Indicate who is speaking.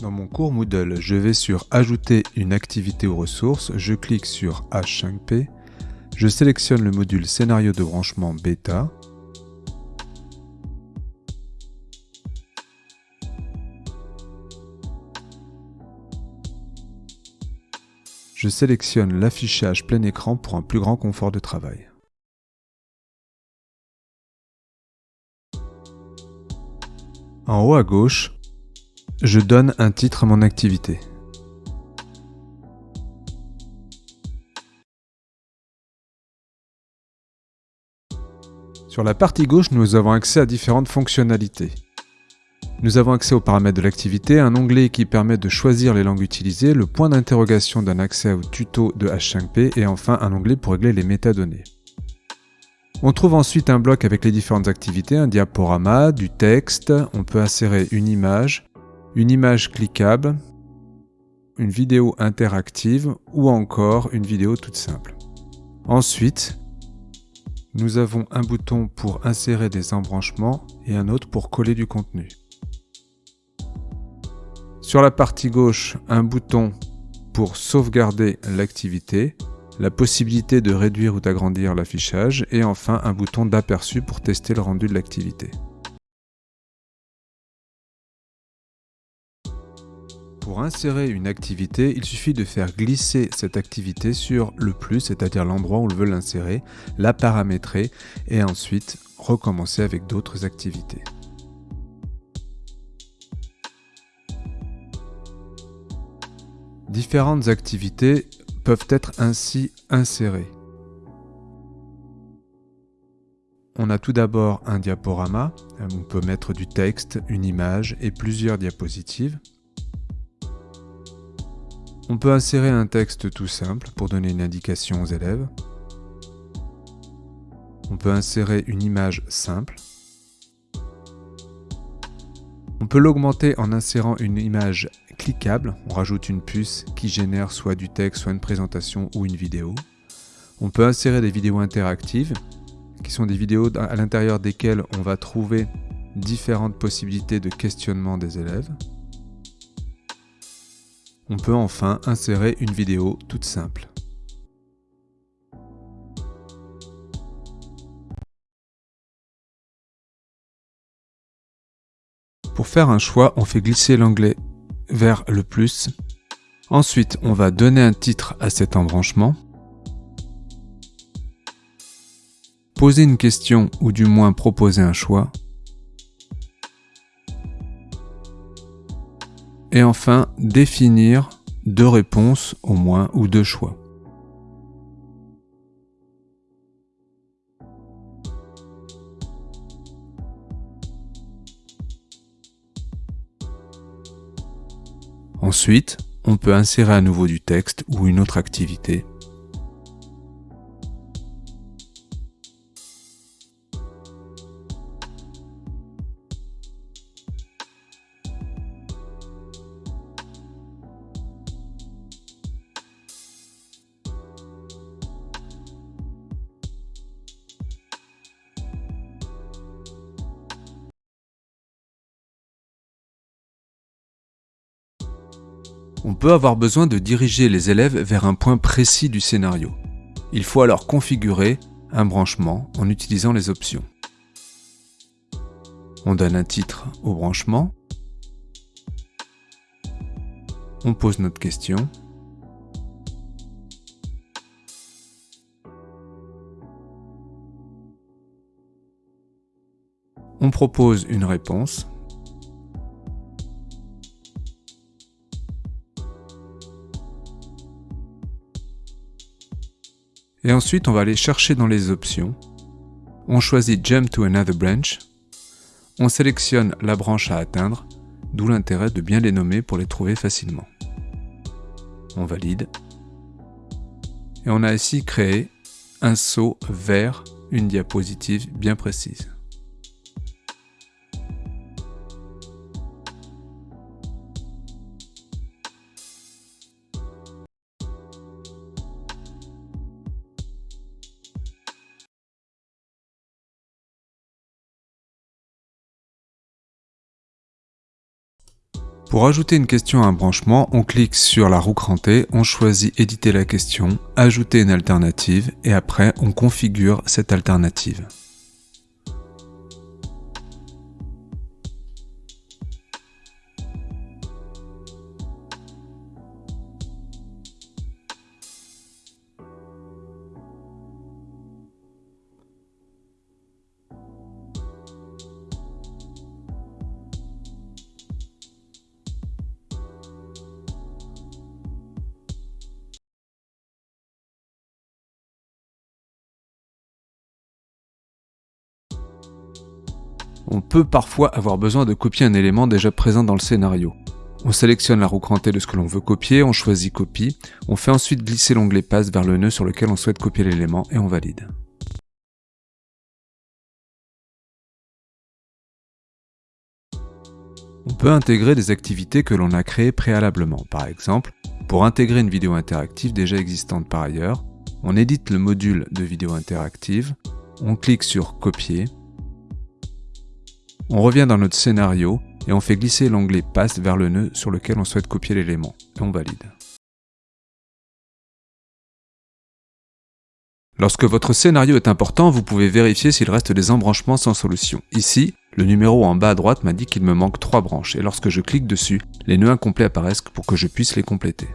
Speaker 1: Dans mon cours Moodle, je vais sur Ajouter une activité aux ressources, je clique sur H5P, je sélectionne le module Scénario de branchement bêta, je sélectionne l'affichage plein écran pour un plus grand confort de travail. En haut à gauche, je donne un titre à mon activité. Sur la partie gauche, nous avons accès à différentes fonctionnalités. Nous avons accès aux paramètres de l'activité, un onglet qui permet de choisir les langues utilisées, le point d'interrogation d'un accès au tuto de H5P et enfin un onglet pour régler les métadonnées. On trouve ensuite un bloc avec les différentes activités, un diaporama, du texte, on peut insérer une image, une image cliquable, une vidéo interactive ou encore une vidéo toute simple. Ensuite, nous avons un bouton pour insérer des embranchements et un autre pour coller du contenu. Sur la partie gauche, un bouton pour sauvegarder l'activité, la possibilité de réduire ou d'agrandir l'affichage et enfin un bouton d'aperçu pour tester le rendu de l'activité. Pour insérer une activité, il suffit de faire glisser cette activité sur le plus, c'est-à-dire l'endroit où on veut l'insérer, la paramétrer et ensuite recommencer avec d'autres activités. Différentes activités peuvent être ainsi insérées. On a tout d'abord un diaporama, on peut mettre du texte, une image et plusieurs diapositives. On peut insérer un texte tout simple pour donner une indication aux élèves. On peut insérer une image simple. On peut l'augmenter en insérant une image cliquable, on rajoute une puce qui génère soit du texte, soit une présentation ou une vidéo. On peut insérer des vidéos interactives, qui sont des vidéos à l'intérieur desquelles on va trouver différentes possibilités de questionnement des élèves. On peut enfin insérer une vidéo toute simple. Pour faire un choix, on fait glisser l'onglet vers le plus. Ensuite, on va donner un titre à cet embranchement. Poser une question ou du moins proposer un choix. Et enfin, définir deux réponses au moins ou deux choix. Ensuite, on peut insérer à nouveau du texte ou une autre activité On peut avoir besoin de diriger les élèves vers un point précis du scénario. Il faut alors configurer un branchement en utilisant les options. On donne un titre au branchement. On pose notre question. On propose une réponse. Et ensuite, on va aller chercher dans les options. On choisit Jump to another branch. On sélectionne la branche à atteindre, d'où l'intérêt de bien les nommer pour les trouver facilement. On valide. Et on a ici créé un saut vers une diapositive bien précise. Pour ajouter une question à un branchement, on clique sur la roue crantée, on choisit éditer la question, ajouter une alternative et après on configure cette alternative. On peut parfois avoir besoin de copier un élément déjà présent dans le scénario. On sélectionne la roue crantée de ce que l'on veut copier, on choisit copie, on fait ensuite glisser l'onglet passe vers le nœud sur lequel on souhaite copier l'élément et on valide. On peut intégrer des activités que l'on a créées préalablement. Par exemple, pour intégrer une vidéo interactive déjà existante par ailleurs, on édite le module de vidéo interactive, on clique sur Copier, on revient dans notre scénario et on fait glisser l'onglet Passe vers le nœud sur lequel on souhaite copier l'élément, et on valide. Lorsque votre scénario est important, vous pouvez vérifier s'il reste des embranchements sans solution. Ici, le numéro en bas à droite m'a dit qu'il me manque 3 branches, et lorsque je clique dessus, les nœuds incomplets apparaissent pour que je puisse les compléter.